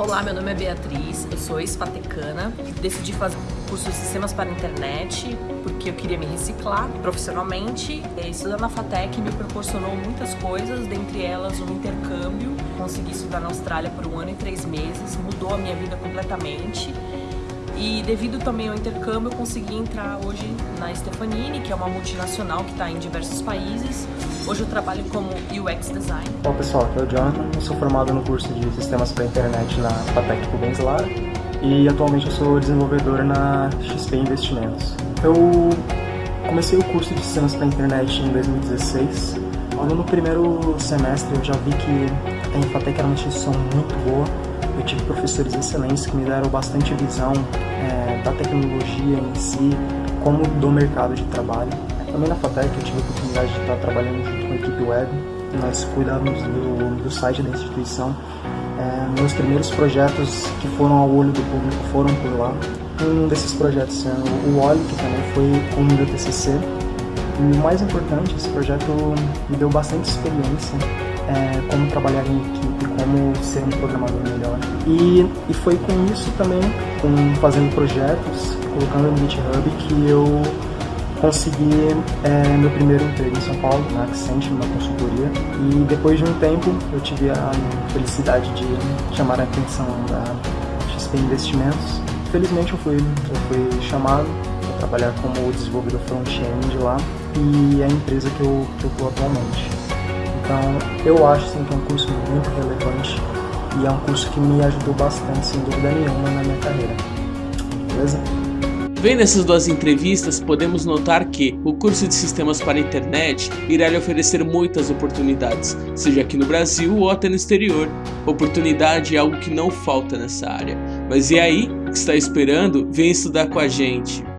Olá, meu nome é Beatriz, eu sou ex-fatecana, decidi fazer curso de Sistemas para a Internet porque eu queria me reciclar profissionalmente. Estudar na FATEC me proporcionou muitas coisas, dentre elas um intercâmbio. Consegui estudar na Austrália por um ano e três meses, mudou a minha vida completamente. E devido também ao intercâmbio, eu consegui entrar hoje na Stefanini, que é uma multinacional que está em diversos países. Hoje eu trabalho como UX Design. Olá pessoal, aqui é o Jonathan, eu sou formado no curso de Sistemas para Internet na FATEC Rubens e atualmente eu sou desenvolvedor na XP Investimentos. Eu comecei o curso de Sistemas para Internet em 2016. No primeiro semestre eu já vi que a Infatec era uma instituição muito boa, eu tive professores excelentes que me deram bastante visão é, da tecnologia em si, como do mercado de trabalho. Também na FATEC eu tive a oportunidade de estar trabalhando junto com a equipe web, nós cuidamos do, do site da instituição. É, meus primeiros projetos que foram ao olho do público foram por lá. Um desses projetos é o Oli, que também foi o meu TCC. E o mais importante, esse projeto me deu bastante experiência é, como trabalhar em equipe, como ser um programador melhor. E, e foi com isso também, com fazendo projetos, colocando no GitHub, que eu consegui é, meu primeiro emprego em São Paulo, na Accenture, numa consultoria. E depois de um tempo, eu tive a felicidade de chamar a atenção da XP Investimentos. Felizmente eu fui, eu fui chamado para trabalhar como desenvolvedor front-end lá e a empresa que eu estou atualmente. Então, eu acho sim, que é um curso muito relevante e é um curso que me ajudou bastante, sem dúvida nenhuma, na minha carreira. Beleza? Vendo essas duas entrevistas, podemos notar que o curso de Sistemas para a Internet irá lhe oferecer muitas oportunidades, seja aqui no Brasil ou até no exterior. Oportunidade é algo que não falta nessa área. Mas e aí? O que está esperando? Vem estudar com a gente!